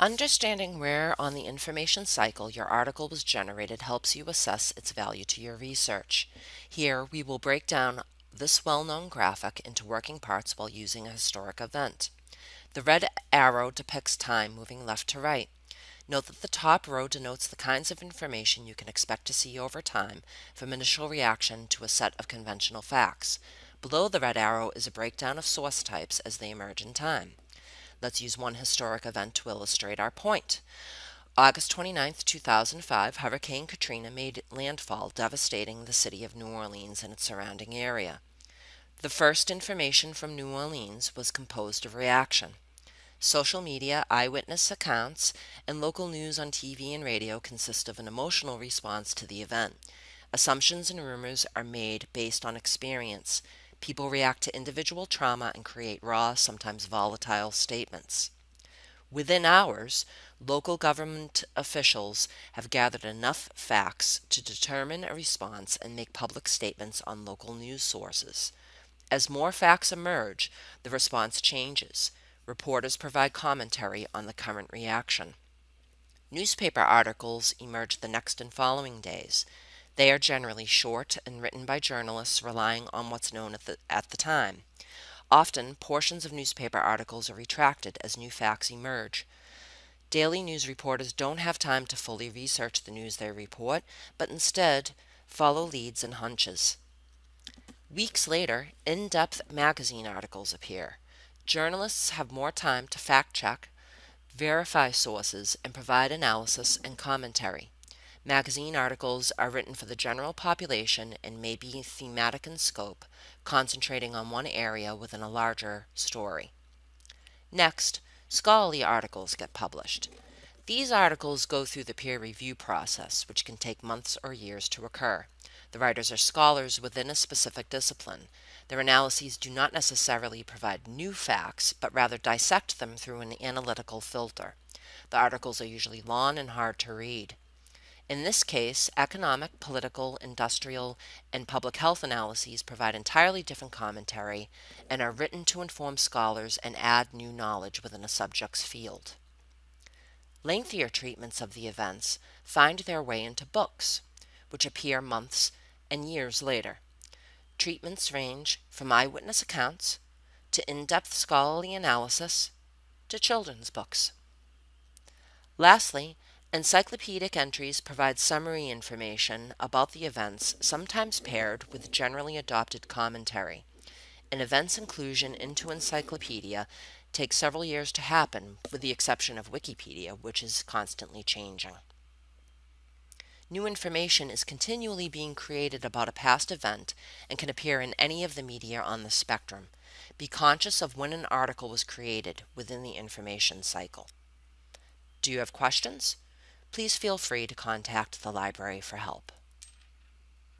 Understanding where on the information cycle your article was generated helps you assess its value to your research. Here we will break down this well-known graphic into working parts while using a historic event. The red arrow depicts time moving left to right. Note that the top row denotes the kinds of information you can expect to see over time from initial reaction to a set of conventional facts. Below the red arrow is a breakdown of source types as they emerge in time. Let's use one historic event to illustrate our point. August 29, 2005, Hurricane Katrina made landfall, devastating the city of New Orleans and its surrounding area. The first information from New Orleans was composed of reaction. Social media, eyewitness accounts, and local news on TV and radio consist of an emotional response to the event. Assumptions and rumors are made based on experience. People react to individual trauma and create raw, sometimes volatile statements. Within hours, local government officials have gathered enough facts to determine a response and make public statements on local news sources. As more facts emerge, the response changes. Reporters provide commentary on the current reaction. Newspaper articles emerge the next and following days. They are generally short and written by journalists relying on what's known at the, at the time. Often, portions of newspaper articles are retracted as new facts emerge. Daily news reporters don't have time to fully research the news they report, but instead follow leads and hunches. Weeks later, in depth magazine articles appear. Journalists have more time to fact check, verify sources, and provide analysis and commentary. Magazine articles are written for the general population and may be thematic in scope, concentrating on one area within a larger story. Next, scholarly articles get published. These articles go through the peer review process, which can take months or years to occur. The writers are scholars within a specific discipline. Their analyses do not necessarily provide new facts, but rather dissect them through an analytical filter. The articles are usually long and hard to read. In this case, economic, political, industrial, and public health analyses provide entirely different commentary and are written to inform scholars and add new knowledge within a subject's field. Lengthier treatments of the events find their way into books, which appear months and years later. Treatments range from eyewitness accounts to in-depth scholarly analysis to children's books. Lastly, encyclopedic entries provide summary information about the events, sometimes paired with generally adopted commentary. An event's inclusion into encyclopedia takes several years to happen, with the exception of Wikipedia, which is constantly changing. New information is continually being created about a past event and can appear in any of the media on the spectrum. Be conscious of when an article was created within the information cycle. Do you have questions? Please feel free to contact the library for help.